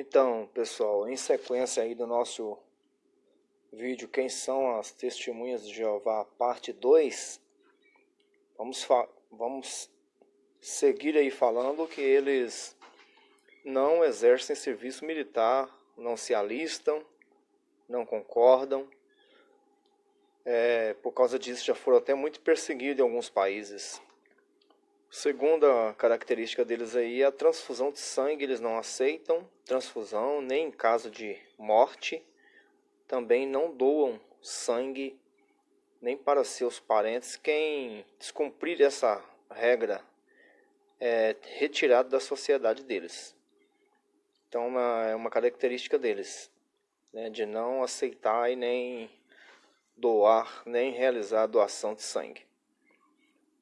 Então, pessoal, em sequência aí do nosso vídeo Quem são as testemunhas de Jeová, parte 2, vamos, vamos seguir aí falando que eles não exercem serviço militar, não se alistam, não concordam. É, por causa disso já foram até muito perseguidos em alguns países. Segunda característica deles aí é a transfusão de sangue, eles não aceitam transfusão nem em caso de morte. Também não doam sangue nem para seus parentes. Quem descumprir essa regra é retirado da sociedade deles. Então é uma característica deles, né, de não aceitar e nem doar, nem realizar doação de sangue.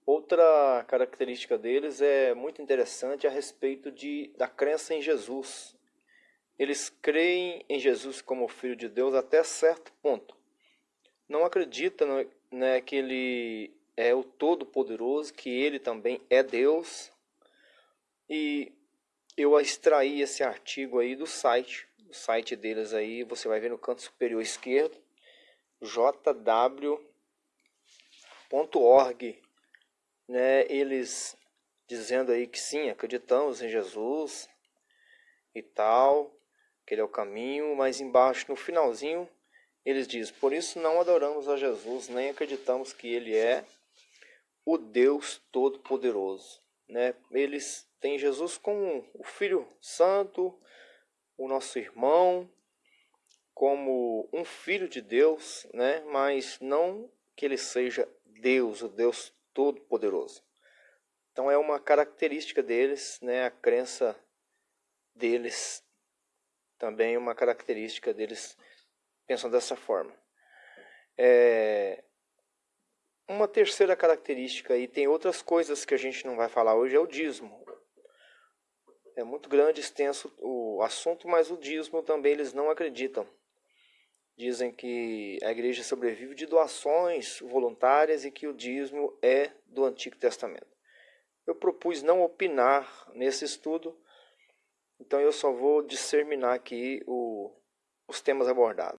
Outra característica deles é muito interessante a respeito de, da crença em Jesus. Eles creem em Jesus como Filho de Deus até certo ponto. Não acreditam né, que Ele é o Todo-Poderoso, que Ele também é Deus. E eu extraí esse artigo aí do site, do site deles aí, você vai ver no canto superior esquerdo, jw.org né, eles dizendo aí que sim, acreditamos em Jesus e tal, que ele é o caminho, mas embaixo no finalzinho eles dizem: "Por isso não adoramos a Jesus, nem acreditamos que ele é o Deus todo-poderoso", né? Eles têm Jesus como o Filho Santo, o nosso irmão, como um filho de Deus, né? Mas não que ele seja Deus, o Deus Todo-Poderoso. Então é uma característica deles, né, a crença deles também é uma característica deles pensam dessa forma. É... Uma terceira característica e tem outras coisas que a gente não vai falar hoje é o dízimo. É muito grande, extenso o assunto, mas o dízimo também eles não acreditam. Dizem que a igreja sobrevive de doações voluntárias e que o dízimo é do Antigo Testamento. Eu propus não opinar nesse estudo, então eu só vou discerminar aqui o, os temas abordados.